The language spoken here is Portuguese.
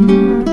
Música